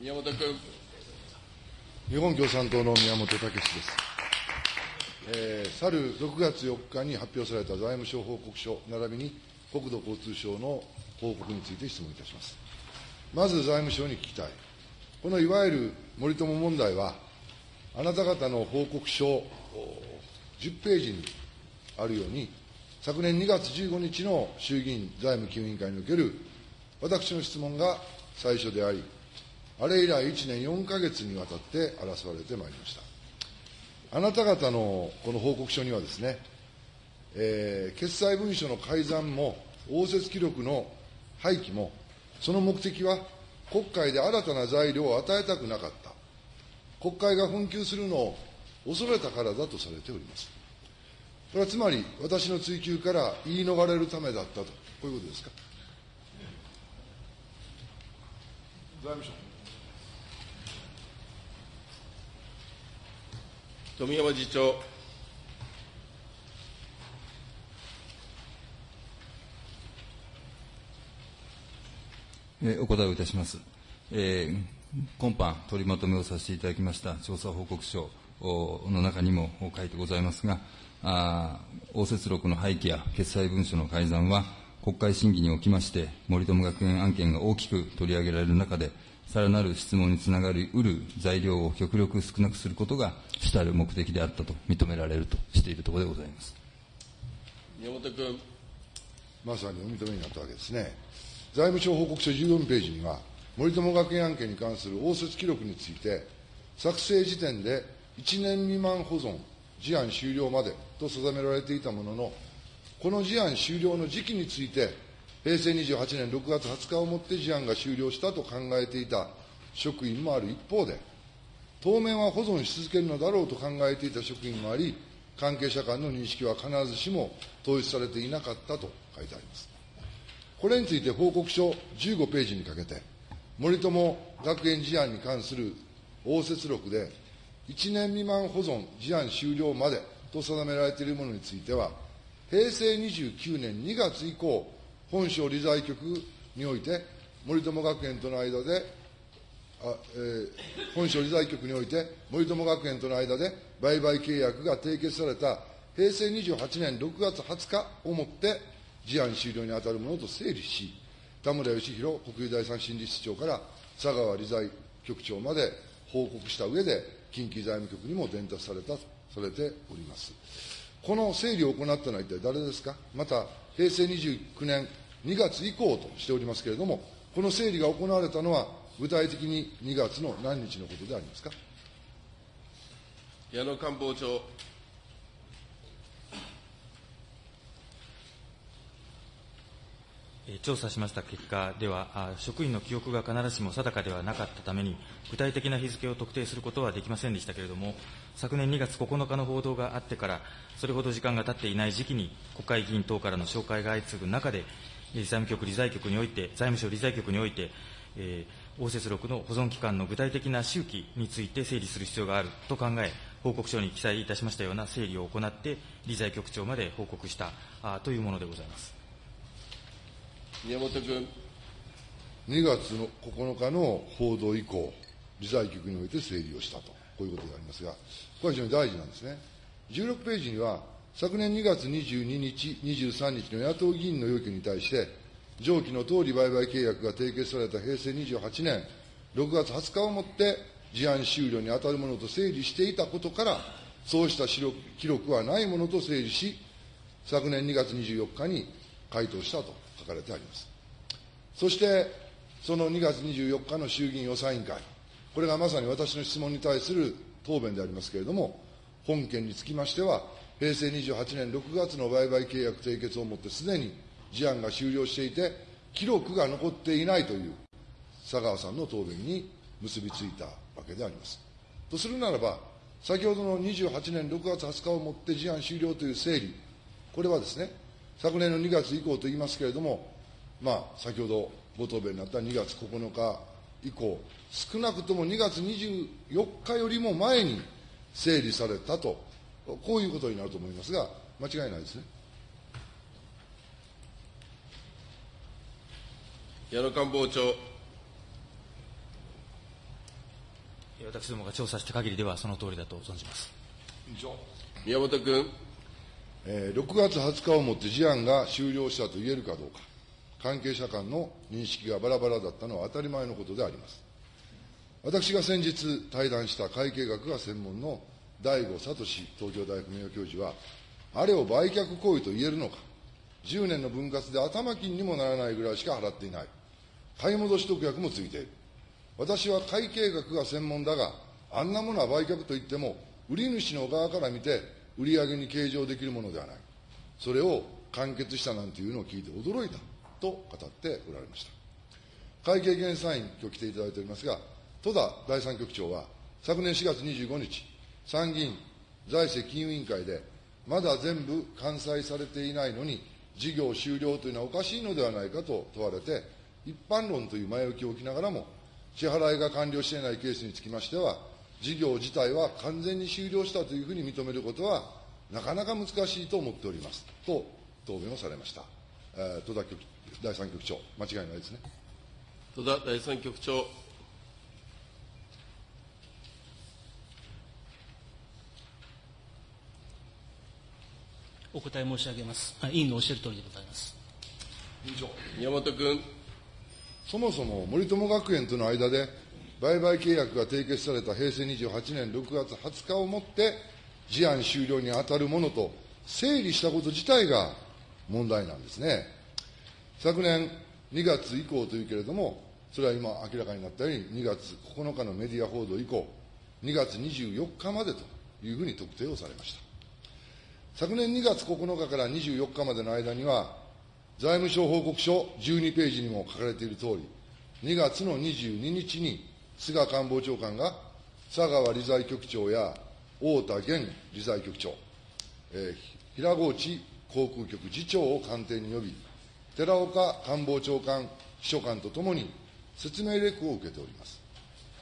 宮本君。日本共産党の宮本武です。えー、去る6月4日に発表された財務省報告書並びに国土交通省の報告について質問いたします。まず財務省に聞きたい。このいわゆる森友問題は、あなた方の報告書10ページにあるように、昨年2月15日の衆議院財務金融委員会における私の質問が最初であり、あれ以来1年4か月にわたって争われてまいりました。あなた方のこの報告書にはですね、えー、決裁文書の改ざんも、応接記録の廃棄も、その目的は国会で新たな材料を与えたくなかった。国会が紛糾するのを恐れたからだとされております。これはつまり、私の追及から言い逃れるためだったと、こういうことですか？財務省。富山次長。お答えをいたします。えー、今般取りまとめをさせていただきました調査報告書の中にも書いてございますが、あ応接録の廃棄や決裁文書の改ざんは、国会審議におきまして、森友学園案件が大きく取り上げられる中で、さらなる質問につながりうる材料を極力少なくすることが主たる目的であったと認められるとしているところでございます宮本君。まさにお認めになったわけですね。財務省報告書14ページには、森友学園案件に関する応接記録について、作成時点で1年未満保存、事案終了までと定められていたものの、この事案終了の時期について、平成28年6月20日をもって事案が終了したと考えていた職員もある一方で、当面は保存し続けるのだろうと考えていた職員もあり、関係者間の認識は必ずしも統一されていなかったと書いてあります。これについて報告書15ページにかけて、森友学園事案に関する応接録で、1年未満保存、事案終了までと定められているものについては、平成29年2月以降、本省理財局において、森友学園との間で、あえー、本省理財局において、森友学園との間で売買契約が締結された平成28年6月20日をもって、事案終了に当たるものと整理し、田村義弘国有財産審理室長から佐川理財局長まで報告した上で、近畿財務局にも伝達されたとされております。この整理を行ったのは一体誰ですか？また、平成29年2月以降としておりますけれども、この整理が行われたのは、具体的に2月の何日のことでありますか？矢野官房長。調査しました結果では、職員の記憶が必ずしも定かではなかったために、具体的な日付を特定することはできませんでしたけれども、昨年2月9日の報道があってから、それほど時間が経っていない時期に、国会議員等からの紹介が相次ぐ中で、財務局、理財局において、財務省理財局において、えー、応接録の保存期間の具体的な周期について整理する必要があると考え、報告書に記載いたしましたような整理を行って、理財局長まで報告したあというものでございます。宮本君。2月の9日の報道以降、理財局において整理をしたと、こういうことでありますが、これは非常に大事なんですね。16ページには、昨年2月22日、23日の野党議員の要求に対して、上記の通り売買契約が締結された平成28年6月20日をもって事案終了に当たるものと整理していたことから、そうした記録はないものと整理し、昨年2月24日に回答したと書かれてあります。そして、その2月24日の衆議院予算委員会、これがまさに私の質問に対する答弁でありますけれども、本件につきましては、平成28年6月の売買契約締結をもってすでに事案が終了していて、記録が残っていないという佐川さんの答弁に結びついたわけであります。とするならば、先ほどの28年6月20日をもって事案終了という整理、これはですね、昨年の2月以降と言いますけれども、まあ、先ほどご答弁になった2月9日以降、少なくとも2月24日よりも前に整理されたと、こういうことになると思いますが、間違いないですね。矢野官房長。私どもが調査した限りではその通りだと存じます。宮本君、えー6月20日をもって事案が終了したと言えるかどうか、関係者間の認識がバラバラだったのは当たり前のことであります。私が先日対談した会計学が専門の大悟聡東京大学名誉教授は、あれを売却行為と言えるのか、10年の分割で頭金にもならないぐらいしか払っていない、買い戻し特約もついている。私は会計学が専門だが、あんなものは売却といっても、売り主の側から見て、売り上げに計上できるものではない。それを完結したなんていうのを聞いて驚いたと語っておられました。会計検査院、今日来ていただいておりますが、戸田第三局長は、昨年4月25日、参議院財政金融委員会で、まだ全部完済されていないのに、事業終了というのはおかしいのではないかと問われて、一般論という前置きを置きながらも、支払いが完了していないケースにつきましては、事業自体は完全に終了したというふうに認めることは、なかなか難しいと思っておりますと答弁をされました。えー戸田局第三局長、間違いないですね。戸田第三局長、お答え申し上げます。あ委員のおっしゃる通りでございます。宮本君、そもそも森友学園との間で、売買契約が締結された平成28年6月20日をもって、事案終了に当たるものと整理したこと自体が問題なんですね。昨年2月以降というけれども、それは今明らかになったように、2月9日のメディア報道以降、2月24日までというふうに特定をされました。昨年2月9日から24日までの間には、財務省報告書12ページにも書かれているとおり、2月の22日に菅官房長官が佐川理財局長や太田現理財局長、えー平河内航空局次長を官邸に呼び、寺岡官房長官秘書官とともに説明レクを受けております。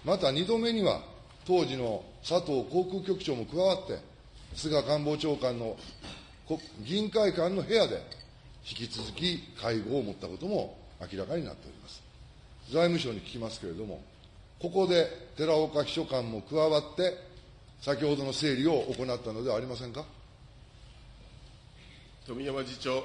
また2度目には、当時の佐藤航空局長も加わって、菅官房長官の議員会館の部屋で引き続き会合を持ったことも明らかになっております。財務省に聞きますけれども、ここで寺岡秘書官も加わって、先ほどの整理を行ったのではありませんか？富山次長、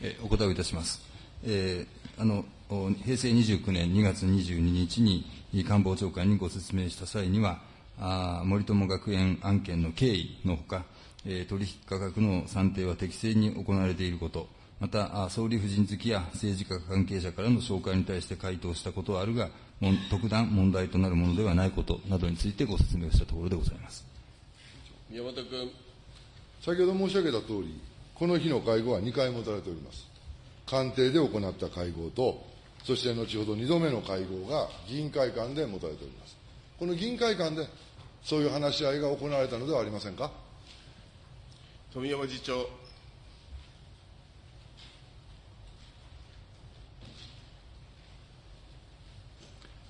えーお答えをいたします。えーあのお平成29年2月22日に官房長官にご説明した際には、あ森友学園案件の経緯のほか、えー取引価格の算定は適正に行われていること、また、あ総理夫人付きや政治家関係者からの紹介に対して回答したことはあるが、特段問題となるものではないことなどについてご説明をしたところでございます。宮本君、先ほど申し上げたとおり、この日の会合は2回持たれております。官邸で行った会合と、そして後ほど2度目の会合が議員会館で持たれております。この議員会館で、そういう話し合いが行われたのではありませんか？富山次長、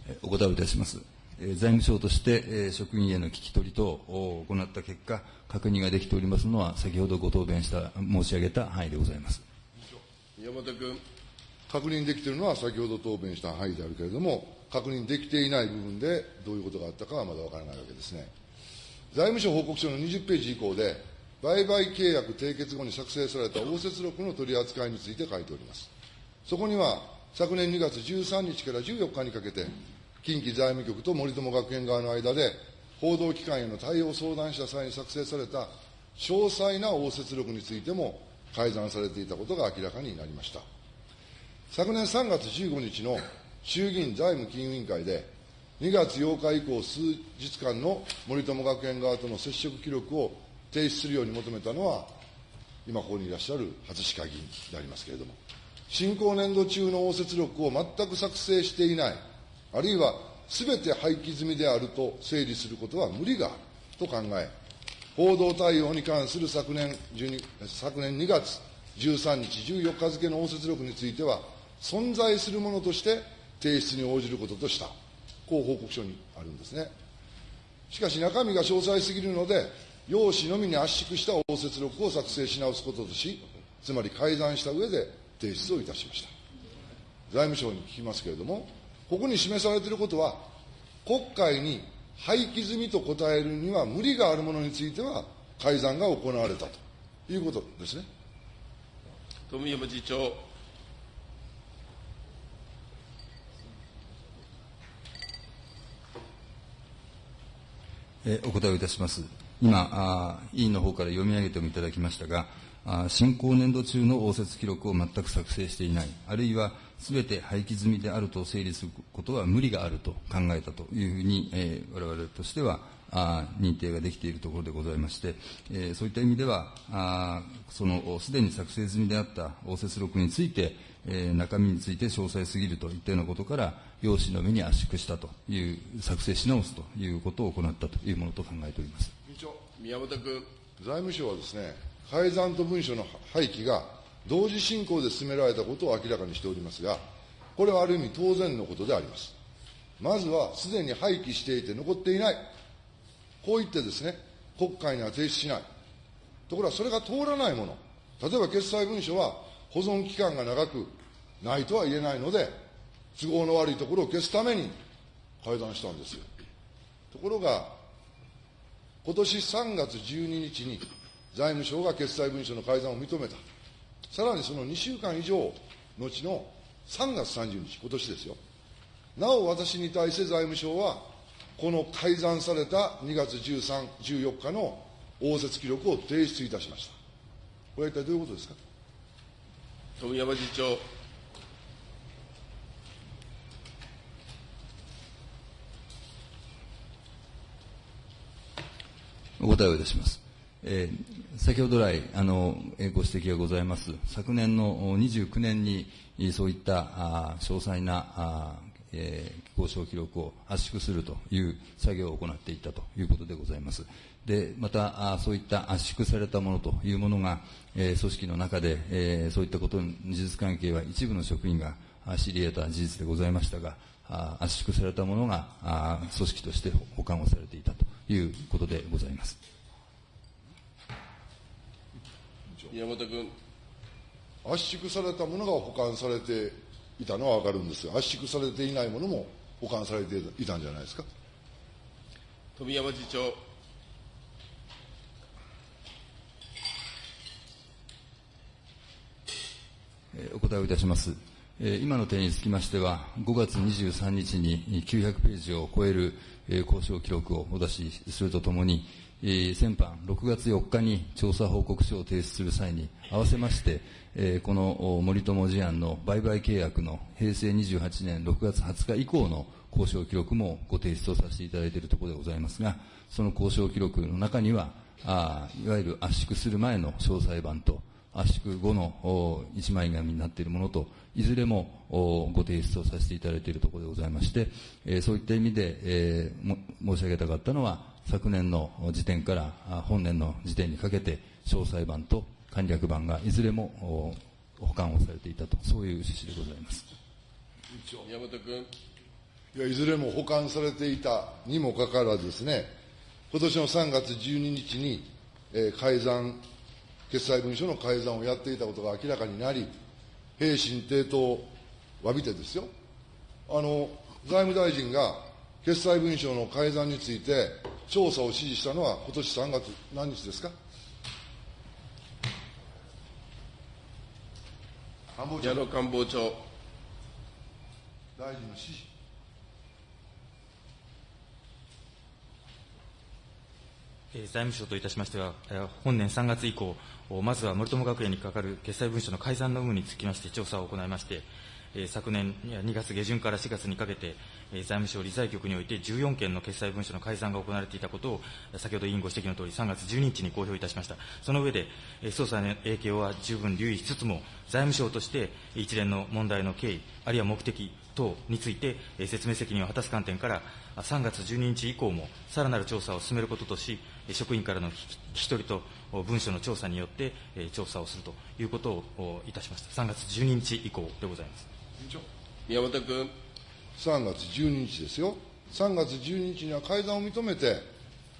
えーお答えをいたします。えー財務省として、えー職員への聞き取り等を行った結果、確認ができておりますのは、先ほどご答弁した、申し上げた範囲でございます。宮本君、確認できているのは先ほど答弁した範囲であるけれども、確認できていない部分でどういうことがあったかはまだわからないわけですね。財務省報告書の20ページ以降で、売買契約締結後に作成された応接録の取り扱いについて書いております。そこには、昨年2月13日から14日にかけて、近畿財務局と森友学園側の間で、報道機関への対応を相談した際に作成された詳細な応接録についても改ざんされていたことが明らかになりました。昨年3月15日の衆議院財務金融委員会で、2月8日以降数日間の森友学園側との接触記録を提出するように求めたのは、今ここにいらっしゃる初鹿議員でありますけれども、進行年度中の応接録を全く作成していない、あるいはすべて廃棄済みであると整理することは無理があると考え、報道対応に関する昨年12昨年2月13日、14日付の応接録については、存在するものとして提出に応じることとした、こう報告書にあるんですね。しかし中身が詳細すぎるので、用紙のみに圧縮した応接録を作成し直すこととし、つまり改ざんした上で提出をいたしました。財務省に聞きますけれども、ここに示されていることは、国会に廃棄済みと答えるには無理があるものについては、改ざんが行われたということですね。富山次長。お答えをいたします。今、あ委員の方から読み上げてもいただきましたが、あ進行年度中の応接記録を全く作成していない、あるいはすべて廃棄済みであると整理することは無理があると考えたというふうに、えー、我々としては、認定ができているところでございまして、えーそういった意味では、あそのすでに作成済みであった応接録について、えー中身について詳細すぎるといったようなことから、用紙の目に圧縮したという、作成し直すということを行ったというものと考えております。宮本君。財務省はですね、改ざんと文書の廃棄が同時進行で進められたことを明らかにしておりますが、これはある意味当然のことであります。まずは、すでに廃棄していて残っていない。こう言ってですね、国会には提出しない。ところがそれが通らないもの。例えば決裁文書は保存期間が長くないとは言えないので、都合の悪いところを消すために改ざんしたんですよ。ところが、今年3月12日に財務省が決裁文書の改ざんを認めた。さらにその2週間以上後の3月30日、今年ですよ。なお私に対して財務省は、この改ざんされた2月13、14日の応接記録を提出いたしました。これは一体どういうことですか？富山次長。お答えをいたします。えー先ほど来、あの、えーご指摘がございます。昨年のお29年に、えーそういったあー詳細なあーえー交渉記録を圧縮するという作業を行っていったということでございます。で、また、そういった圧縮されたものというものが、えー組織の中で、えーそういったことの事実関係は一部の職員が知り得た事実でございましたが、あ圧縮されたものがあ組織として保管をされていたということでございます。宮本君。圧縮されたものが保管されていたのはわかるんですが、圧縮されていないものも保管されていたんじゃないですか？富山次長。えーお答えをいたします。えー今の点につきましては、5月23日に900ページを超えるえー交渉記録をお出しするとともに、えー先般6月4日に調査報告書を提出する際に合わせまして、えーこの森友事案の売買契約の平成28年6月20日以降の交渉記録もご提出をさせていただいているところでございますが、その交渉記録の中には、あいわゆる圧縮する前の詳細版と、圧縮後の一枚紙になっているものと、いずれもご提出をさせていただいているところでございまして、えーそういった意味で、えー申し上げたかったのは、昨年の時点からあ本年の時点にかけて、詳細版と簡略版がいずれもお保管をされていたと、そういう趣旨でございます。宮本君。いやいずれも保管されていたにもかかわらずですね、今年の3月12日に、えー改ざん、決裁文書の改ざんをやっていたことが明らかになり、平身抵当を詫びてですよ、あの、財務大臣が決裁文書の改ざんについて調査を指示したのは今年3月何日ですか？官房長矢野官房長。大臣の指示。えー財務省といたしましては、えー本年3月以降、おまずは森友学園にかかる決裁文書の改ざんの有無につきまして調査を行いまして、えー昨年2月下旬から4月にかけて、財務省理財局において14件の決裁文書の改ざんが行われていたことを、先ほど委員ご指摘のとおり、3月12日に公表いたしました。その上で、捜査の影響は十分留意しつつも、財務省として一連の問題の経緯、あるいは目的等について、説明責任を果たす観点から、3月12日以降もさらなる調査を進めることとし、職員からの聞き取りと文書の調査によって、調査をするということをいたしました。3月12日以降でございます。宮本君。3月12日ですよ。3月12日には改ざんを認めて、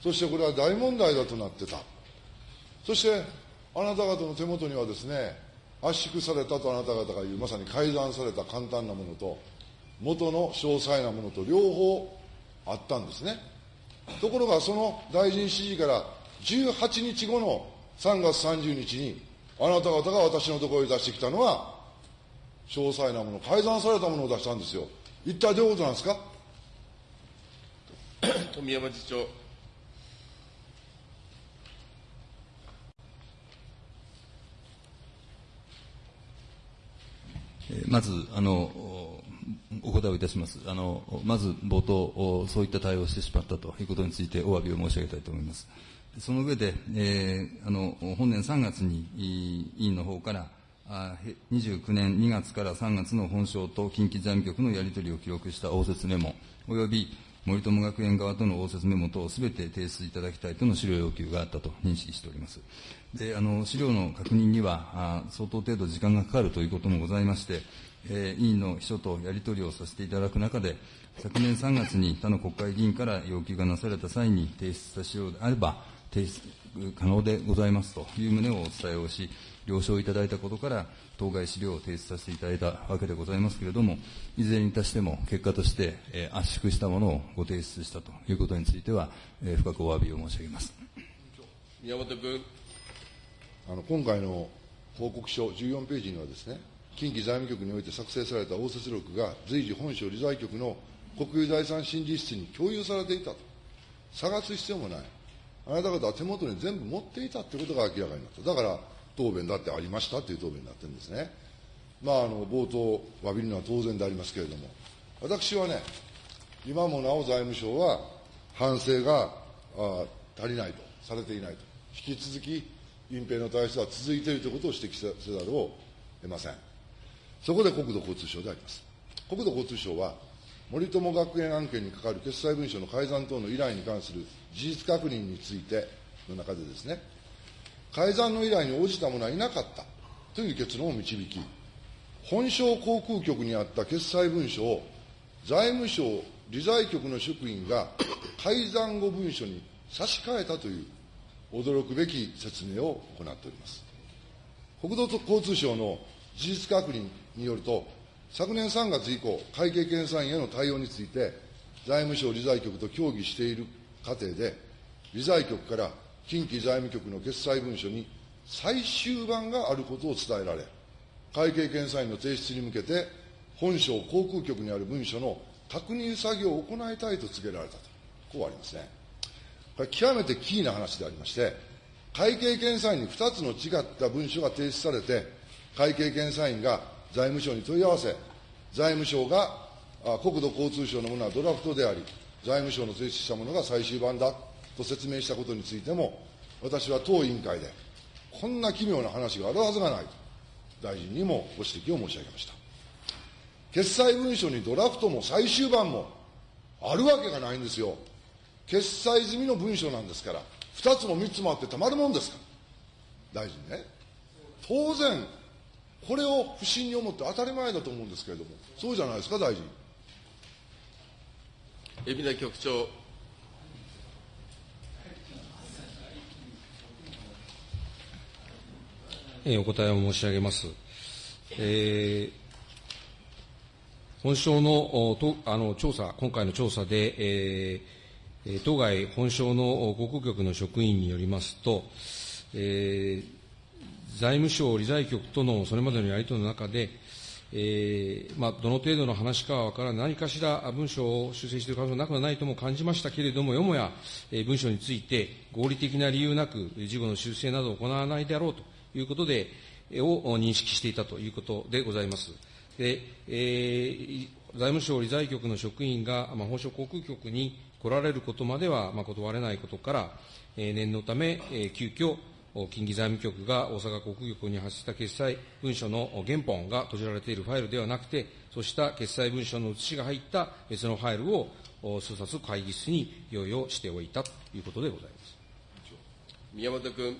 そしてこれは大問題だとなってた。そして、あなた方の手元にはですね、圧縮されたとあなた方が言う、まさに改ざんされた簡単なものと、元の詳細なものと両方あったんですね。ところが、その大臣指示から18日後の3月30日に、あなた方が私のところに出してきたのは、詳細なもの、改ざんされたものを出したんですよ。一体どういうことなんですか？富山次長。えーまず、あの、おお答えをいたします。あの、まず冒頭、おそういった対応をしてしまったということについてお詫びを申し上げたいと思います。その上で、えーあの、本年3月にい委員の方から、29年2月から3月の本省と近畿財務局のやり取りを記録した応接メモ、および森友学園側との応接メモ等をすべて提出いただきたいとの資料要求があったと認識しております。で、あの、資料の確認には、あ相当程度時間がかかるということもございまして、えー委員の秘書とやり取りをさせていただく中で、昨年3月に他の国会議員から要求がなされた際に提出した資料であれば、提出可能でございますという旨をお伝えをし、了承いただいたことから、当該資料を提出させていただいたわけでございますけれども、いずれにいたしても、結果として、えー圧縮したものをご提出したということについては、えー深くお詫びを申し上げます。宮本君。あの今回の報告書14ページにはですね、近畿財務局において作成された応接録が随時本省理財局の国有財産審議室に共有されていたと。探す必要もない。あなた方は手元に全部持っていたということが明らかになった。だから、答弁だってありましたという答弁になってるんですね。まあ、あの、冒頭、詫びるのは当然でありますけれども、私はね、今もなお財務省は反省があ足りないと、されていないと。引き続き、隠蔽の体質は続いているということを指摘せざるを得ません。そこで国土交通省であります。国土交通省は、森友学園案件にかかる決裁文書の改ざん等の依頼に関する事実確認についての中でですね、改ざんの依頼に応じた者はいなかったという結論を導き、本省航空局にあった決裁文書を財務省理財局の職員が改ざん後文書に差し替えたという驚くべき説明を行っております。国土交通省の事実確認によると、昨年3月以降、会計検査院への対応について、財務省理財局と協議している過程で、理財局から近畿財務局の決裁文書に最終版があることを伝えられ、会計検査院の提出に向けて、本省航空局にある文書の確認作業を行いたいと告げられたと、こうありますね。これ極めてキーな話でありまして、会計検査院に2つの違った文書が提出されて、会計検査院が財務省に問い合わせ、財務省が国土交通省のものはドラフトであり、財務省の提出したものが最終版だと説明したことについても、私は当委員会で、こんな奇妙な話があるはずがないと、大臣にもご指摘を申し上げました。決裁文書にドラフトも最終版もあるわけがないんですよ。決裁済みの文書なんですから、2つも3つもあってたまるもんですか。大臣ね。当然、これを不審に思って当たり前だと思うんですけれども、そうじゃないですか、大臣。海老名局長。えーお答えを申し上げます。えー本省のとあの調査、今回の調査で、えー当該本省のお航空局の職員によりますと、えー財務省理財局とのそれまでのやり取りの中で、えーまあ、どの程度の話かは分からない、何かしら文書を修正している可能性はなくはないとも感じましたけれども、よもや、えー文書について合理的な理由なく、事後の修正などを行わないであろうということで、を認識していたということでございます。でえー財務省理財局の職員が、まあ、本省航空局に来られることまでは、まあ、断れないことから、えー念のため、えー急遽、近畿財務局が大阪航空局に発した決済文書の原本が閉じられているファイルではなくて、そうした決済文書の写しが入った別のファイルをお数冊会議室に用意をしておいたということでございます。宮本君。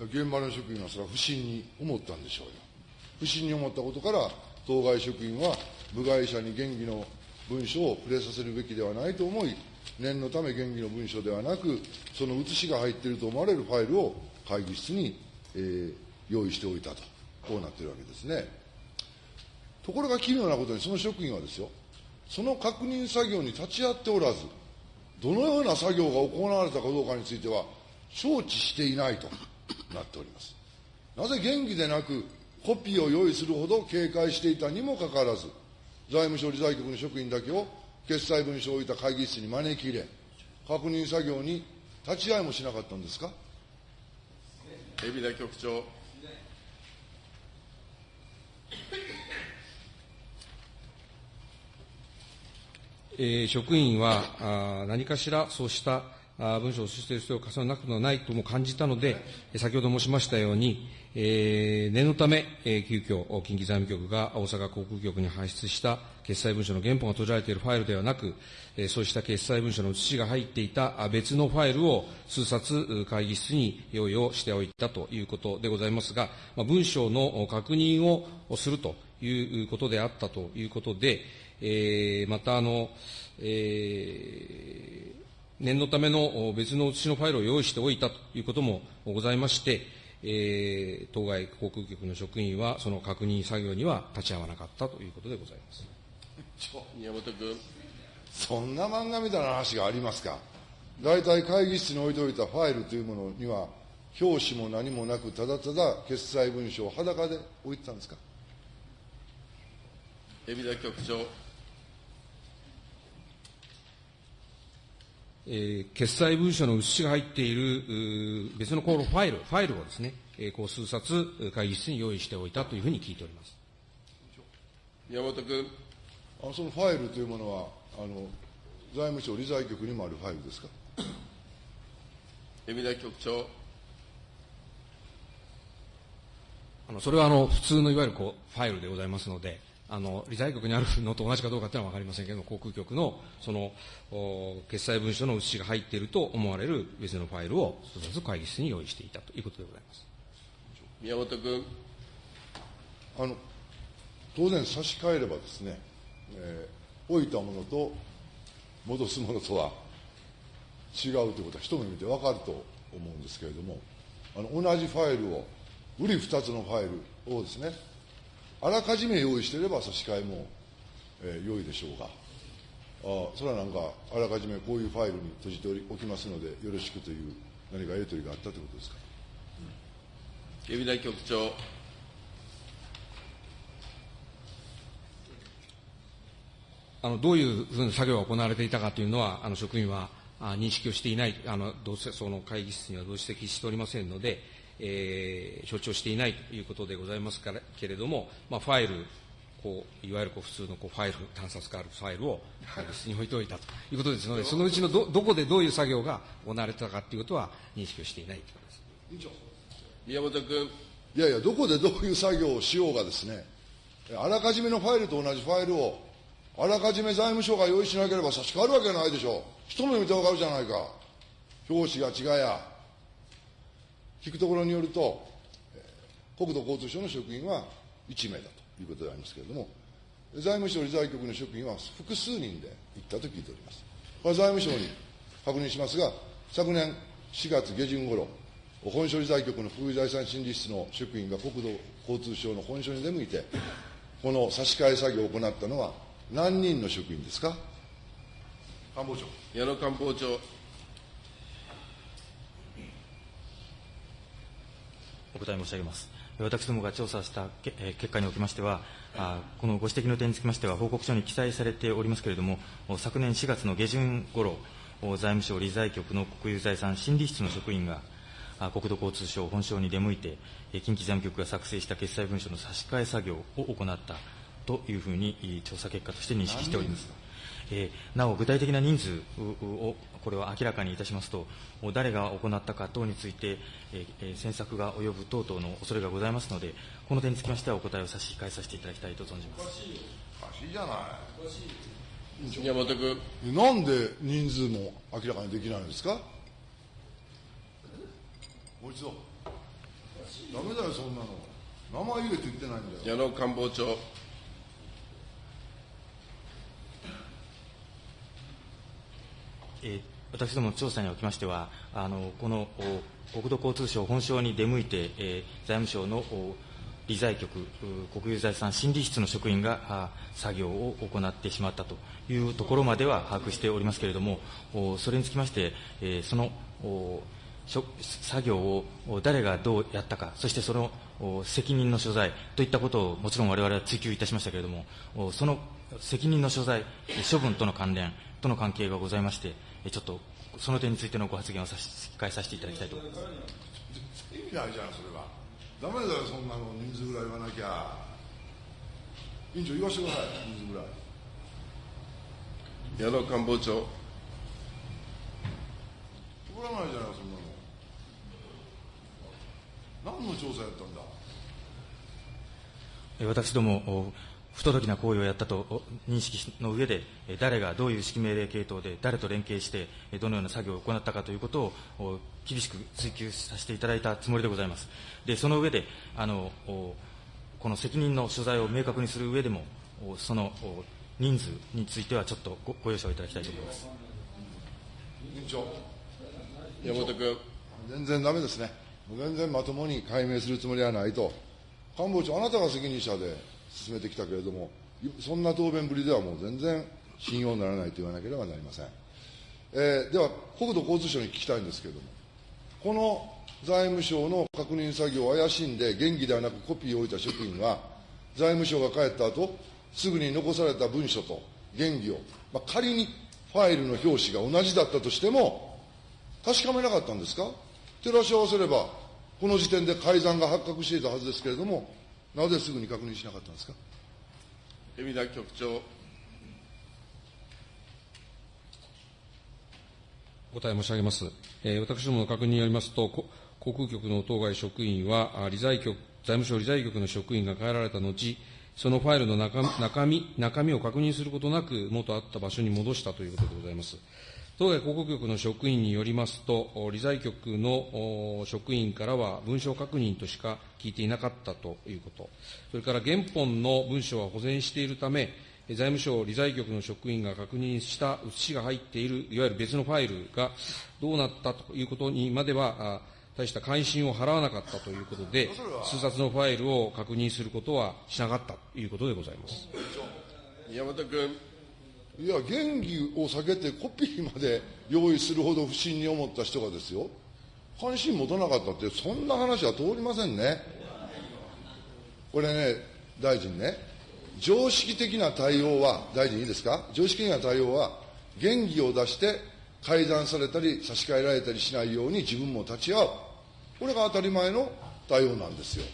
現場の職員はそれは不審に思ったんでしょうよ。不審に思ったことから、当該職員は部外者に原議の文書を触れさせるべきではないと思い、念のため原議の文書ではなく、その写しが入っていると思われるファイルを会議室に、えー用意しておいたとこうなってるわけですね。ところが奇妙なことに、その職員はですよ、その確認作業に立ち会っておらず、どのような作業が行われたかどうかについては、承知していないとなっております。なぜ元気でなく、コピーを用意するほど警戒していたにもかかわらず、財務省理財局の職員だけを決裁文書を置いた会議室に招き入れ、確認作業に立ち会いもしなかったんですか？海老名局長、えー職員はあー何かしらそうした文書をしている必要を重ねなくもないとも感じたので、先ほど申しましたように、えー念のため、えー急遽、近畿財務局が大阪航空局に発出した決済文書の原本が閉じられているファイルではなく、えーそうした決済文書の写しが入っていた別のファイルを数冊会議室に用意をしておいたということでございますが、まあ文書の確認をするということであったということで、えーまたあの、えー念のための別の写しのファイルを用意しておいたということもございまして、えー当該航空局の職員はその確認作業には立ち会わなかったということでございます。宮本君、そんな漫画みたいな話がありますか？大体会議室に置いておいたファイルというものには、表紙も何もなく、ただただ決裁文書を裸で置いてたんですか？海老名局長、えー決済文書の写しが入っている別のこのファイル、ファイルをですね、えーこう数冊会議室に用意しておいたというふうに聞いております。宮本君、あのそのファイルというものは、あの財務省理財局にもあるファイルですか？海老名局長、あのそれはあの普通のいわゆるこうファイルでございますので、あの理財局にあるのと同じかどうかというのは分かりませんけれども、航空局のそのお決済文書の写しが入っていると思われる別のファイルを一つ会議室に用意していたということでございます。宮本君、あの当然差し替えればですね、えー置いたものと戻すものとは違うということは一目見て分かると思うんですけれどもあの同じファイルを売り2つのファイルをですねあらかじめ用意していれば差し替えも、えー良いでしょうが。あそれはなんかあらかじめこういうファイルに閉じておきますのでよろしくという何かやり取りがあったということですか？海老名局長、あのどういうふうな作業が行われていたかというのは、あの職員はあ認識をしていない、あのどうせその会議室には同席しておりませんので、えー承知をしていないということでございますからけれども、まあ、ファイル、こういわゆるこう普通のこうファイル、単冊化あるファイルを会議室に置いておいたということですので、そのうちのどどこでどういう作業が行われてたかということは認識をしていないということです。宮本君、いやいや、どこでどういう作業をしようがですね、あらかじめのファイルと同じファイルを、あらかじめ財務省が用意しなければ差し替わるわけないでしょう。一目見てわかるじゃないか。表紙が違や。聞くところによると、えー国土交通省の職員は1名だということでありますけれども、財務省理財局の職員は複数人で行ったと聞いております。これは財務省に確認しますが、昨年4月下旬頃、本省理財局の副財産審理室の職員が国土交通省の本省に出向いて、この差し替え作業を行ったのは何人の職員ですか？官房長。矢野官房長、お答え申し上げます。私どもが調査した結果におきましては、あこのご指摘の点につきましては、報告書に記載されておりますけれども、お昨年4月の下旬頃、お財務省理財局の国有財産審理室の職員が、あ国土交通省本省に出向いて、えー近畿財務局が作成した決裁文書の差し替え作業を行ったというふうに、い調査結果として認識しております。えーなお、具体的な人数を、これを明らかにいたしますと、誰が行ったか等について、詮索が及ぶ等々の恐れがございますので、この点につきましてはお答えを差し控えさせていただきたいと存じます。おかしいじゃない。宮本君、なんで人数も明らかにできないんですか？もう一度。ダメだよ、そんなの。名前言えと言ってないんだよ。矢野官房長、えー私ども調査におきましては、あのこの国土交通省本省に出向いて、えー財務省の理財局、国有財産審理室の職員が作業を行ってしまったというところまでは把握しておりますけれども、それにつきまして、え、その作業を誰がどうやったか、そしてその責任の所在といったことをもちろんわれわれは追及いたしましたけれども、その責任の所在、処分との関連との関係がございまして、ちょっとその点についてのご発言を差し控えさせていただきたいと思います。意味ないじゃん、それは。だめだよ、そんなの人数ぐらい言わなきゃ。委員長、言わせてください、人数ぐらい。矢野官房長。通らないじゃない、そんなの。何の調査やったんだ？私ども、不届きな行為をやったと認識の上で、誰がどういう指揮命令系統で、誰と連携して、どのような作業を行ったかということを厳しく追及させていただいたつもりでございます。で、その上で、あの、この責任の所在を明確にする上でも、その人数についてはちょっとごご容赦をいただきたいと思います。委員長。山本君。全然だめですね。全然まともに解明するつもりはないと。官房長、あなたが責任者で進めてきたけれども、そんな答弁ぶりではもう全然信用ならないと言わなければなりません。えー、では、国土交通省に聞きたいんですけれども、この財務省の確認作業を怪しんで、原義ではなくコピーを置いた職員は、財務省が帰った後、すぐに残された文書と原義を、まあ、仮にファイルの表紙が同じだったとしても、確かめなかったんですか？照らし合わせれば、この時点で改ざんが発覚していたはずですけれども、なぜすぐに確認しなかったんですか？海田局長。お答え申し上げます。えー、私どもの確認によりますと、航空局の当該職員は、理財局、財務省理財局の職員が帰られた後、そのファイルの中中身中身を確認することなく、元あった場所に戻したということでございます。当該広告局の職員によりますと、理財局の職員からは文書確認としか聞いていなかったということ、それから原本の文書は保全しているため、財務省理財局の職員が確認した写しが入っている、いわゆる別のファイルがどうなったということにまでは、大した関心を払わなかったということで、数冊のファイルを確認することはしなかったということでございます。宮本君。いや、原義を避けてコピーまで用意するほど不審に思った人がですよ、関心持たなかったって、そんな話は通りませんね。これね、大臣ね、常識的な対応は、大臣いいですか、常識的な対応は、原義を出して改ざんされたり、差し替えられたりしないように自分も立ち会う、これが当たり前の対応なんですよ。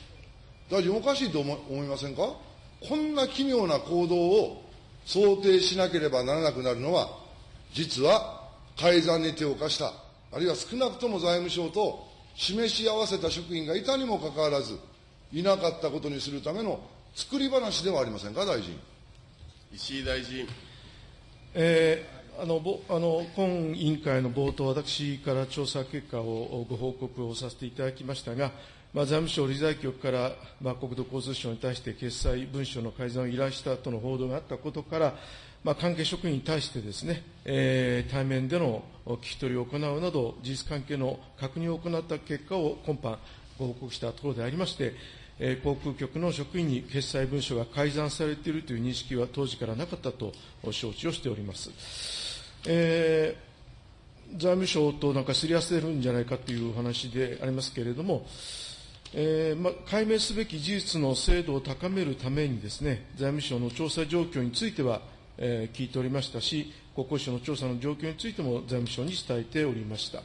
大臣、おかしいと思いませんか？こんな奇妙な行動を想定しなければならなくなるのは、実は改ざんに手を貸した、あるいは少なくとも財務省と示し合わせた職員がいたにもかかわらず、いなかったことにするための作り話ではありませんか、大臣。石井大臣。えー、あのぼあの今委員会の冒頭、私から調査結果をご報告をさせていただきましたが、まあ、財務省理財局から、まあ、国土交通省に対して決裁文書の改ざんを依頼したとの報道があったことから、まあ、関係職員に対してですね、えー、対面での聞き取りを行うなど、事実関係の確認を行った結果を今般ご報告したところでありまして、えー、航空局の職員に決裁文書が改ざんされているという認識は当時からなかったと承知をしております。えー、財務省となんかすり合わせるんじゃないかという話でありますけれども、えーま、解明すべき事実の精度を高めるためにですね、財務省の調査状況については、えー、聞いておりましたし、国交省の調査の状況についても財務省に伝えておりました。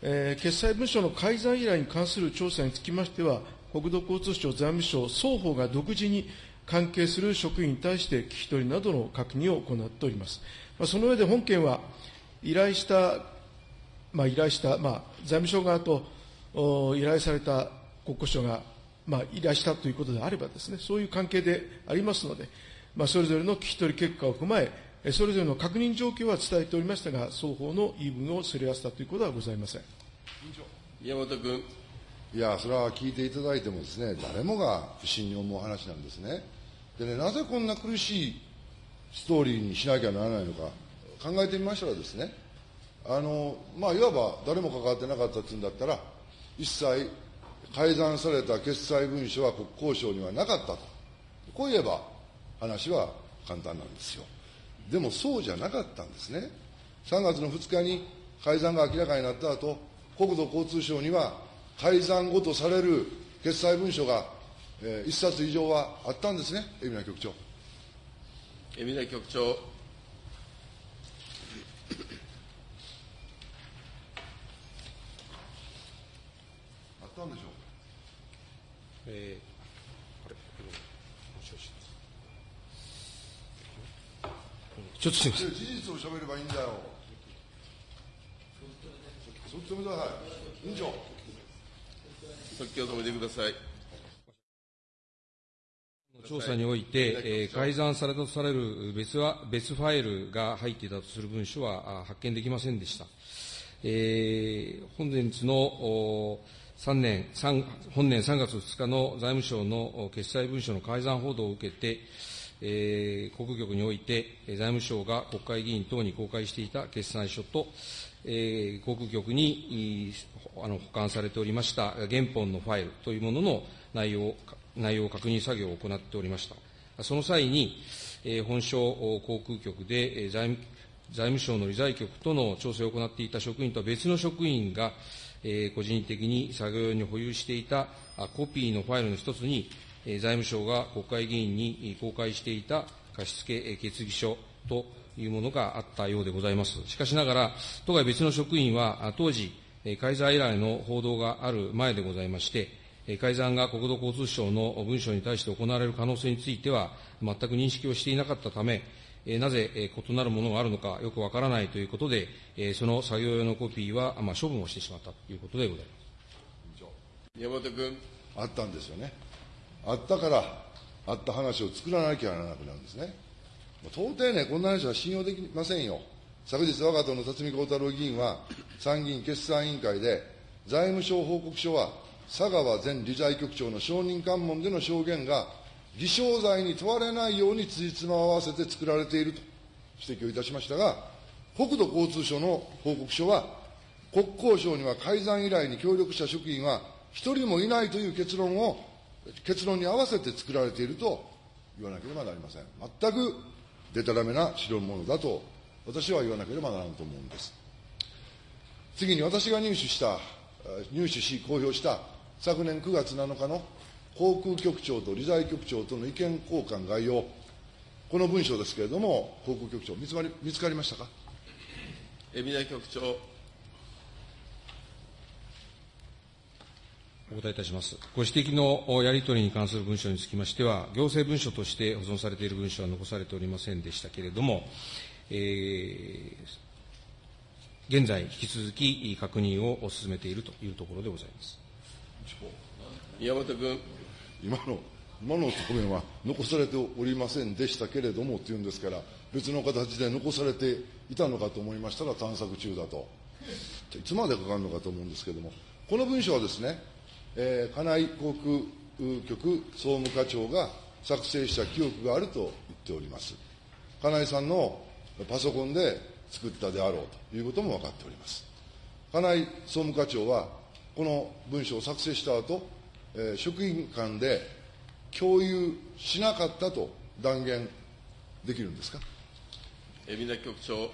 えー、決裁文書の改ざん依頼に関する調査につきましては、国土交通省、財務省、双方が独自に関係する職員に対して聞き取りなどの確認を行っております。まあ、その上で本件は、依頼した、まあ、依頼した、まあ、財務省側と依頼された国交省が、まあ、依頼したということであればですね、そういう関係でありますので、まあ、それぞれの聞き取り結果を踏まえ、それぞれの確認状況は伝えておりましたが、双方の言い分をすり合わせたということはございません。宮本君。いや、それは聞いていただいてもですね、誰もが不審に思う話なんですね。でね、なぜこんな苦しいストーリーにしなきゃならないのか、考えてみましたらですね、あの、まあ、いわば誰も関わってなかったっていうんだったら、一切改ざんされた決裁文書は国交省にはなかったと、こう言えば話は簡単なんですよ。でもそうじゃなかったんですね。3月の2日に改ざんが明らかになった後、国土交通省には改ざん後とされる決裁文書が、えー、1冊以上はあったんですね、海老名局長。海老名局長。あったんでしょうえーあれちょっとすみません。事実を喋ればいいんだよ。そっち止めてください。委員長。即興止めてください。調査において、えー改ざんされたとされる別は別ファイルが入っていたとする文書はあ発見できませんでした。えー本日のお3年3本年3月2日の財務省の決裁文書の改ざん報道を受けて、えー国局において、財務省が国会議員等に公開していた決算書と、えー国局にあの保管されておりました原本のファイルというものの内容内容確認作業を行っておりました。その際に、えー本省航空局で、財務財務省の理財局との調整を行っていた職員とは別の職員が、えー個人的に作業用に保有していたあコピーのファイルの一つに、えー財務省が国会議員に公開していた貸付決議書というものがあったようでございます。しかしながら、当該別の職員は、当時、改ざん依頼の報道がある前でございまして、改ざんが国土交通省の文書に対して行われる可能性については、全く認識をしていなかったため、えーなぜ、えー異なるものがあるのかよくわからないということで、えーその作業用のコピーは、まあ、処分をしてしまったということでございます。宮本君。あったんですよね。あったから、あった話を作らなきゃならなくなるんですね。到底ね、こんな話は信用できませんよ。昨日、我が党の辰巳幸太郎議員は、参議院決算委員会で、財務省報告書は、佐川前理財局長の証人喚問での証言が、偽証罪に問われないように辻褄を合わせて作られていると指摘をいたしましたが、国土交通省の報告書は、国交省には改ざん依頼に協力した職員は一人もいないという結論を、結論に合わせて作られていると言わなければなりません。全くでたらめな代物だと、私は言わなければならんと思うんです。次に私が入手した、入手し公表した昨年9月7日の航空局長と理財局長との意見交換概要、この文書ですけれども、航空局長、見つかり見つかりましたか？海老名局長。お答えいたします。ご指摘のおやり取りに関する文書につきましては、行政文書として保存されている文書は残されておりませんでしたけれども、えー現在、引き続き確認を進めているというところでございます。宮本君。今の、今の答弁は残されておりませんでしたけれどもっていうんですから、別の形で残されていたのかと思いましたら探索中だと。いつまでかかるのかと思うんですけれども、この文書はですね、えー、金井航空局総務課長が作成した記憶があると言っております。金井さんのパソコンで作ったであろうということも分かっております。金井総務課長は、この文書を作成した後、えー職員間で共有しなかったと断言できるんですか？海老名局長。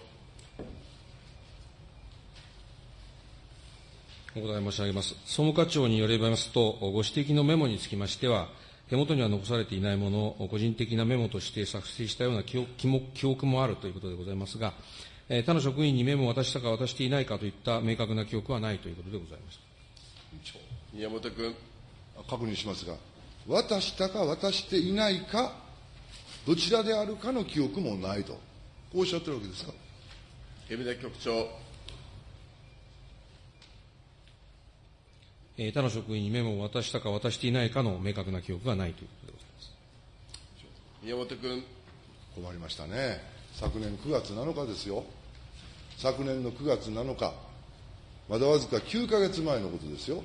お答え申し上げます。総務課長によりますと、ご指摘のメモにつきましては、手元には残されていないものを個人的なメモとして作成したような記憶記も記憶もあるということでございますが、えー他の職員にメモを渡したか渡していないかといった明確な記憶はないということでございます。宮本君。確認しますが、渡したか渡していないか、どちらであるかの記憶もないと、こうおっしゃってるわけですか？海老名局長。えー他の職員にメモを渡したか渡していないかの明確な記憶がないということでございます。宮本君。困りましたね。昨年9月7日ですよ。昨年の9月7日、まだわずか9ヶ月前のことですよ。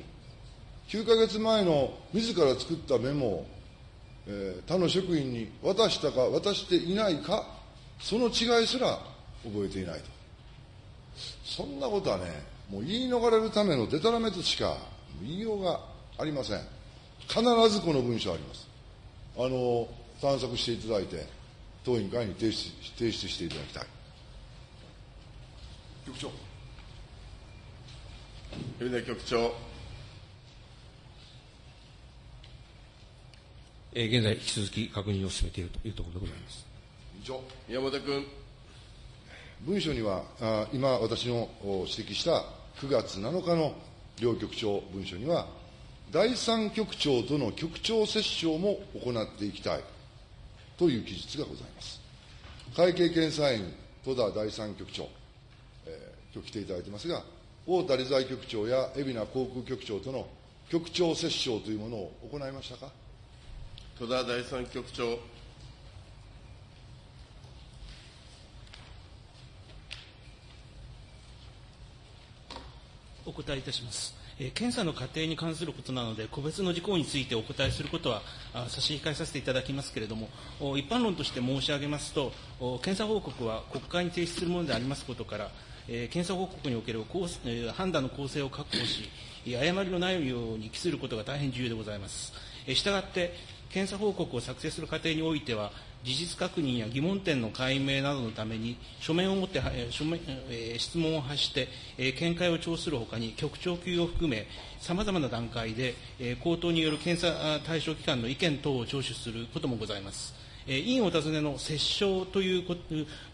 9ヶ月前の自ら作ったメモを、えー他の職員に渡したか渡していないか、その違いすら覚えていないと。そんなことはね、もう言い逃れるためのデタラメとしか言いようがありません。必ずこの文書あります。あの、探索していただいて、当委員会に提出提出していただきたい。局長。海老名局長、えー現在、引き続き確認を進めているというところでございます。委員長。宮本君、文書には、あ今、私の指摘した9月7日の両局長文書には、第三局長との局長折衝も行っていきたいという記述がございます。会計検査院戸田第三局長、えー今日来ていただいてますが、太田理財局長や海老名航空局長との局長折衝というものを行いましたか？戸田第三局長、お答えいたします。え検査の過程に関することなので、個別の事項についてお答えすることは差し控えさせていただきますけれども、一般論として申し上げますと、検査報告は国会に提出するものでありますことから、え検査報告における判断の公正を確保し、誤りのないように記することが大変重要でございます。えーしたがって、検査報告を作成する過程においては、事実確認や疑問点の解明などのために、書面を持って、書面えー質問を発して、えー見解を聴するほかに、局長級を含め、さまざまな段階で、えー口頭による検査対象機関の意見等を聴取することもございます。えー委員お尋ねの折衝という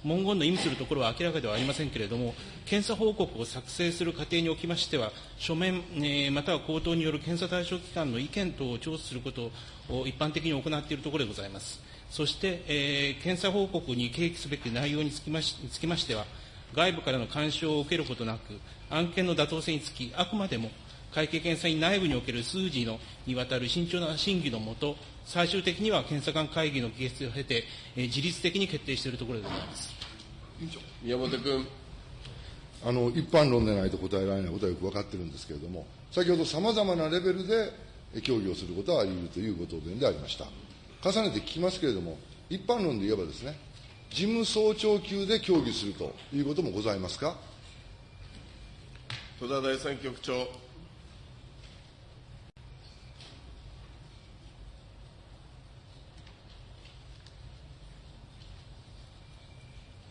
文言の意味するところは明らかではありませんけれども、検査報告を作成する過程におきましては、書面、えーまたは口頭による検査対象機関の意見等を聴取することを一般的に行っているところでございます。そして、えー検査報告に掲記すべき内容につきましつきましては、外部からの干渉を受けることなく、案件の妥当性につき、あくまでも会計検査院内部における数字のにわたる慎重な審議のもと、最終的には検査官会議の議決を経て、えー自律的に決定しているところでございます。宮本君、あの一般論でないと答えられないことはよく分かってるんですけれども、先ほどさまざまなレベルでえ協議をすることはあり得るというご答弁でありました。重ねて聞きますけれども、一般論で言えばですね、事務総長級で協議するということもございますか？戸田第三局長、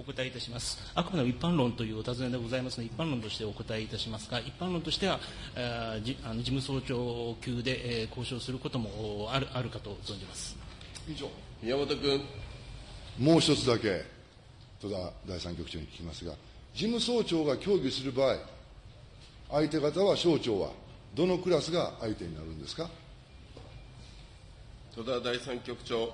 お答えいたします。あくまでも一般論というお尋ねでございますので、一般論としてお答えいたしますが、一般論としては、えーじあの事務総長級で、えー交渉することもおあるあるかと存じます。委員長宮本君、もう一つだけ、戸田第三局長に聞きますが、事務総長が協議する場合、相手方は省庁は、どのクラスが相手になるんですか？戸田第三局長、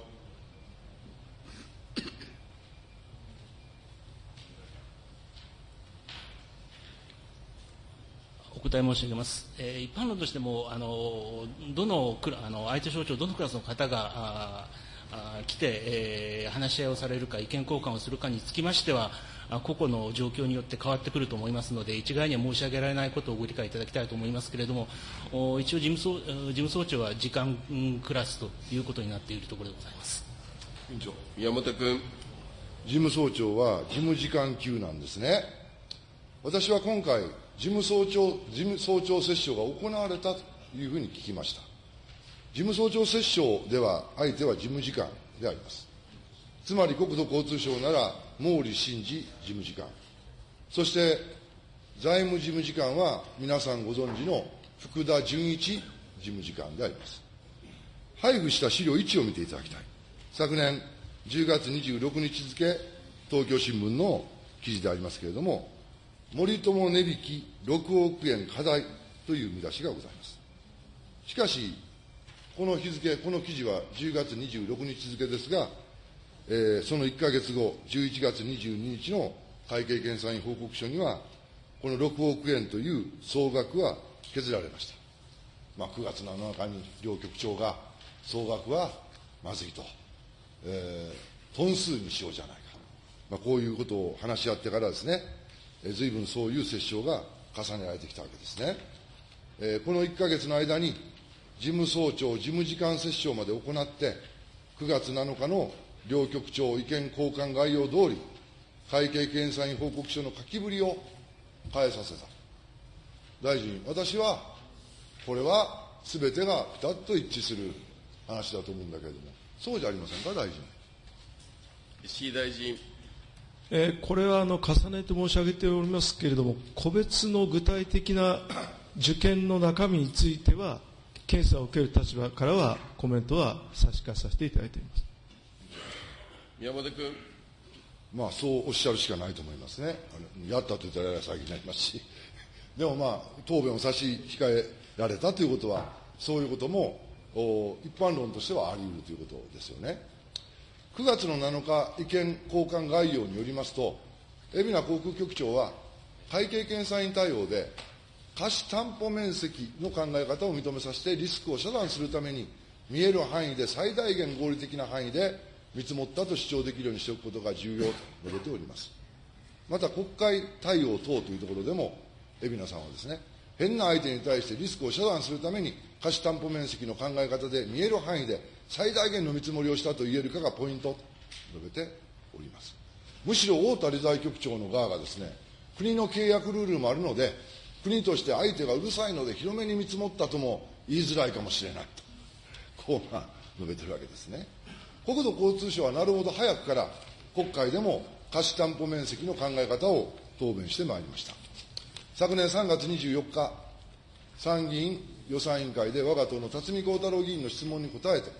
答え申し上げます。えー一般論としても、あのどのクラあの相手省庁、どのクラスの方がああ来て、えー話し合いをされるか、意見交換をするかにつきましては、個々の状況によって変わってくると思いますので、一概には申し上げられないことをご理解いただきたいと思いますけれども、お一応事務総、事務総長は時間クラスということになっているところでございます。委員長宮本君、事務総長は事務次官級なんですね。私は今回、事務総長、事務総長折衝が行われたというふうに聞きました。事務総長折衝では、相手は事務次官であります。つまり国土交通省なら、毛利真司事務次官。そして、財務事務次官は皆さんご存知の福田純一事務次官であります。配布した資料1を見ていただきたい。昨年10月26日付、東京新聞の記事でありますけれども、森友値引き6億円課題という見出しがございます。しかし、この日付、この記事は10月26日付ですが、えーその1か月後、11月22日の会計検査院報告書には、この6億円という総額は削られました。まあ、9月7日に両局長が総額はまずいと、えートン数にしようじゃないか、まあ、こういうことを話し合ってからですね、えー、随分そういう折衝が重ねられてきたわけですね。えーこの1か月の間に、事務総長、事務次官折衝まで行って、9月7日の両局長意見交換概要通り、会計検査院報告書の書きぶりを変えさせた。大臣、私は、これはすべてがピタッと一致する話だと思うんだけれども、そうじゃありませんか、大臣。石井大臣。えーこれはあの重ねて申し上げておりますけれども、個別の具体的な受験の中身については、検査を受ける立場からは、コメントは差し控えさせていただいております。宮本君。まあ、そうおっしゃるしかないと思いますね。やったと言ったら先になりますし。でもまあ、答弁を差し控えられたということは、そういうことも、お一般論としてはあり得るということですよね。9月の7日、意見交換概要によりますと、海老名航空局長は、会計検査院対応で、貸担保面積の考え方を認めさせて、リスクを遮断するために、見える範囲で最大限合理的な範囲で見積もったと主張できるようにしておくことが重要と述べております。また国会対応等というところでも、海老名さんはですね、変な相手に対してリスクを遮断するために、貸担保面積の考え方で見える範囲で最大限の見積もりをしたと言えるかがポイントと述べております。むしろ太田理財局長の側がですね、国の契約ルールもあるので、国として相手がうるさいので広めに見積もったとも言いづらいかもしれないと、こうまあ述べてるわけですね。国土交通省はなるほど早くから国会でも貸し担保面積の考え方を答弁してまいりました。昨年3月24日、参議院予算委員会で我が党の辰巳幸太郎議員の質問に答えて、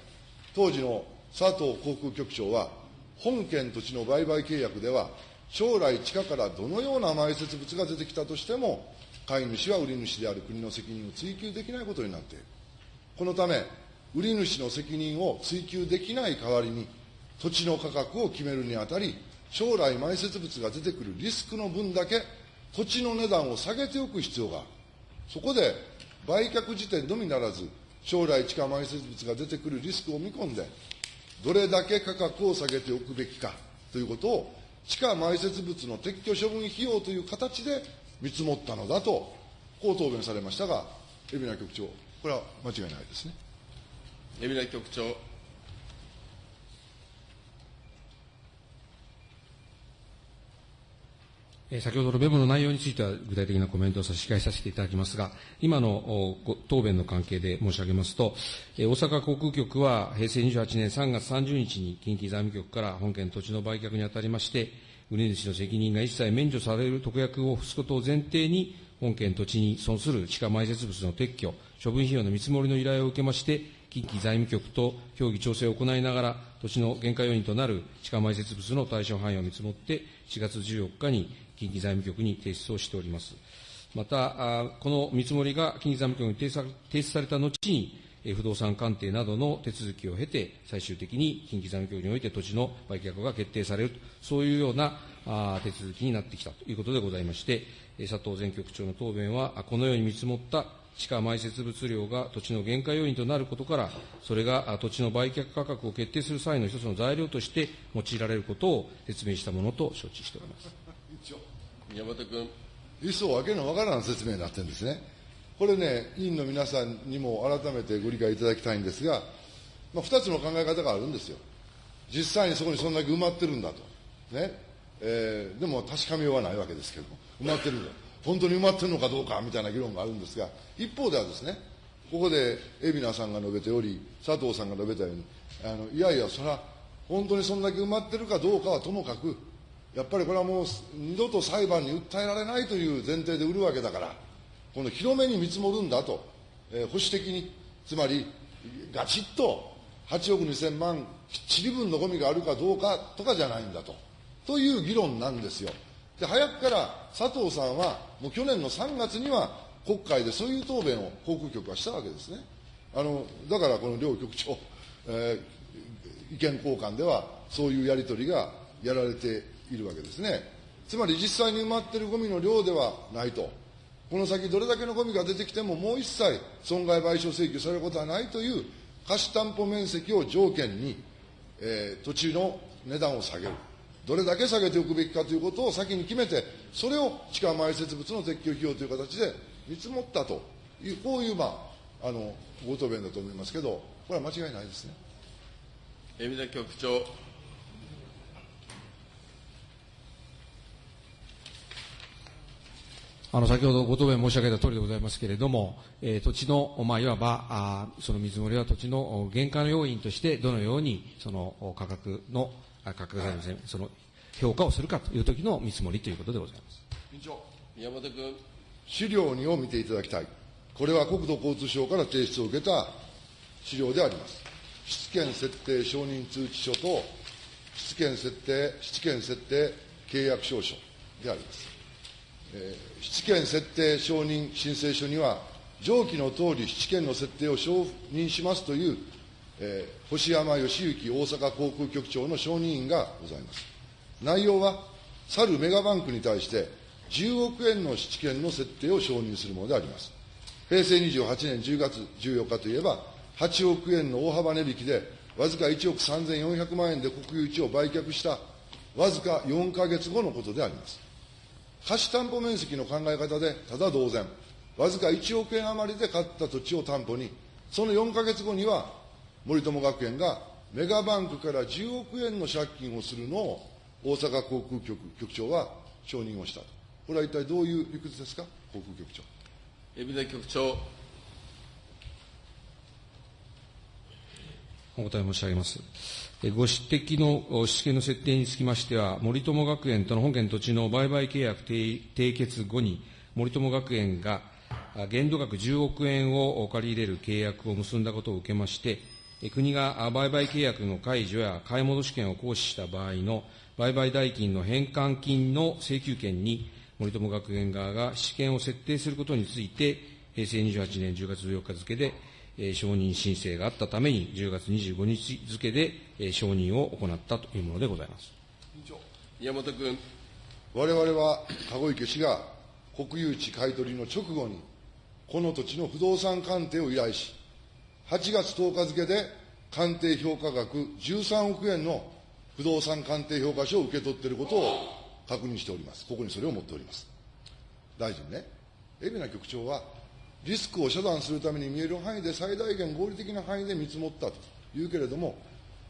当時の佐藤航空局長は、本県土地の売買契約では、将来地下からどのような埋設物が出てきたとしても、買い主は売り主である国の責任を追及できないことになっている。このため、売り主の責任を追及できない代わりに、土地の価格を決めるにあたり、将来埋設物が出てくるリスクの分だけ、土地の値段を下げておく必要がある。そこで、売却時点のみならず、将来地下埋設物が出てくるリスクを見込んで、どれだけ価格を下げておくべきかということを、地下埋設物の撤去処分費用という形で見積もったのだと、こう答弁されましたが、海老名局長、これは間違いないですね。海老名局長。え先ほどのメモの内容については具体的なコメントを差し控えさせていただきますが、今の答弁の関係で申し上げますと、え大阪航空局は平成28年3月30日に近畿財務局から本件土地の売却にあたりまして、売り主の責任が一切免除される特約を付すことを前提に、本件土地に損する地下埋設物の撤去、処分費用の見積もりの依頼を受けまして、近畿財務局と協議調整を行いながら、土地の限界要因となる地下埋設物の対象範囲を見積もって、4月14日に近畿財務局に提出をしております。また、この見積もりが近畿財務局に提出された後に、不動産鑑定などの手続きを経て、最終的に近畿財務局において土地の売却が決定されると、そういうような手続きになってきたということでございまして、佐藤前局長の答弁は、このように見積もった地下埋設物量が土地の限界要因となることから、それが土地の売却価格を決定する際の一つの材料として用いられることを説明したものと承知しております。宮本君。一層わけのわからん説明になってるんですね。これね、委員の皆さんにも改めてご理解いただきたいんですが、まあ、2つの考え方があるんですよ。実際にそこにそんだけ埋まってるんだと。ね。えーでも確かめようはないわけですけども、埋まってるんだ。本当に埋まってるのかどうかみたいな議論があるんですが、一方ではですね、ここで海老名さんが述べており、佐藤さんが述べたように、あのいやいや、それは本当にそんだけ埋まってるかどうかはともかく、やっぱりこれはもう二度と裁判に訴えられないという前提で売るわけだから、この広めに見積もるんだと、えー保守的に、つまりガチッと8億2000万きっちり分のゴミがあるかどうかとかじゃないんだと、という議論なんですよ。で早くから佐藤さんは、もう去年の3月には国会でそういう答弁を航空局はしたわけですね。あのだからこの両局長、えー意見交換ではそういうやり取りがやられているわけですね。つまり実際に埋まっているゴミの量ではないと。この先どれだけのゴミが出てきてももう一切損害賠償請求されることはないという貸担保面積を条件に、えー土地の値段を下げる。どれだけ下げておくべきかということを先に決めて、それを地下埋設物の撤去費用という形で見積もったという、こういう、まあ、あの、ご答弁だと思いますけど、これは間違いないですね。海老名局長。あの先ほどご答弁申し上げた通りでございますけれども、えー土地の、まあ、いわばあその見積もりは土地のお原価の要因として、どのようにその価格の、あ価格じゃありませんその評価をするかという時の見積もりということでございます。委員長。宮本君。資料2を見ていただきたい。これは国土交通省から提出を受けた資料であります。質権設定承認通知書と、質権設定、質権設定契約証書であります。質権設定承認申請書には、上記の通り質権の設定を承認しますという、えー星山義行大阪航空局長の承認印がございます。内容は、去るメガバンクに対して、10億円の質権の設定を承認するものであります。平成28年10月14日といえば、8億円の大幅値引きで、わずか1億3400万円で国有地を売却した、わずか4か月後のことであります。貸担保面積の考え方で、ただ同然、わずか1億円余りで買った土地を担保に、その4か月後には、森友学園がメガバンクから10億円の借金をするのを、大阪航空局局長は承認をしたと。これは一体どういう理屈ですか、航空局長。海老名局長。お答え申し上げます。ご指摘のお質権の設定につきましては、森友学園との本件土地の売買契約締結後に、森友学園が限度額10億円を借り入れる契約を結んだことを受けまして、国が売買契約の解除や買い戻し権を行使した場合の売買代金の返還金の請求権に、森友学園側が質権を設定することについて、平成28年10月14日付で、え承認申請があったために、10月25日付で、え承認を行ったというものでございます。宮本君。我々は籠池氏が国有地買取の直後に、この土地の不動産鑑定を依頼し、8月10日付で鑑定評価額13億円の不動産鑑定評価書を受け取っていることを確認しております。ここにそれを持っております。大臣ね、海老名局長は、リスクを遮断するために見える範囲で最大限合理的な範囲で見積もったというけれども、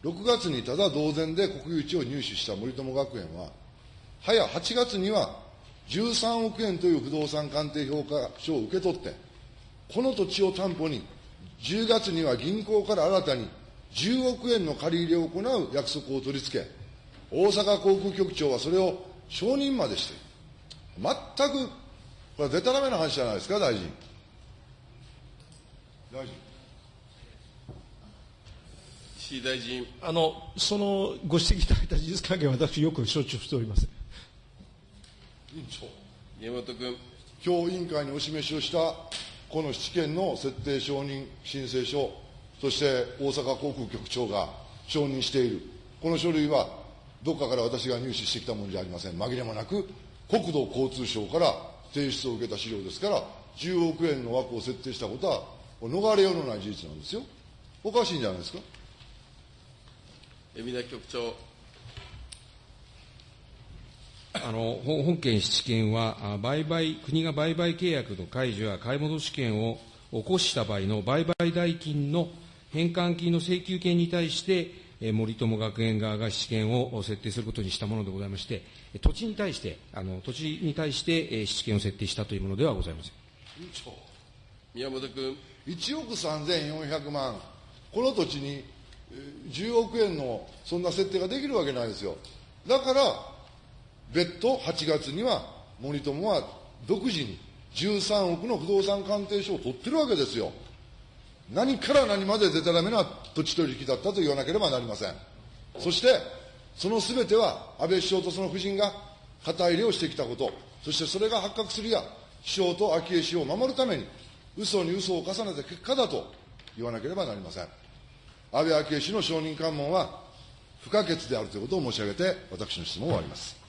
6月にただ同然で国有地を入手した森友学園は、早8月には13億円という不動産鑑定評価書を受け取って、この土地を担保に、10月には銀行から新たに10億円の借り入れを行う約束を取り付け、大阪航空局長はそれを承認までしている。全く、これはでたらめな話じゃないですか、大臣。大臣。石井大臣。あの、そのご指摘いただいた事実関係は私よく承知をしております。委員長。宮本君。今日委員会にお示しをしたこの質権の設定承認申請書、そして大阪航空局長が承認している、この書類はどっかから私が入手してきたものじゃありません。紛れもなく、国土交通省から提出を受けた資料ですから、10億円の枠を設定したことは、逃れようのない事実なんですよ。おかしいんじゃないですか。海老名局長。あの本本件質権は、あ売買国が売買契約の解除や買い戻し権を起こした場合の売買代金の返還金の請求権に対して、えー森友学園側が質権を設定することにしたものでございまして、土地に対して、あの土地に対して、えー質権を設定したというものではございません。委員長。宮本君。1億3400万、この土地に10億円のそんな設定ができるわけないですよ。だから、別途8月には森友は独自に13億の不動産鑑定書を取ってるわけですよ。何から何まででたらめな土地取引だったと言わなければなりません。そして、そのすべては安倍首相とその夫人が肩入れをしてきたこと、そしてそれが発覚するや、首相と昭恵氏を守るために、嘘に嘘を重ねた結果だと言わなければなりません。安倍昭恵氏の証人喚問は不可欠であるということを申し上げて、私の質問を終わります。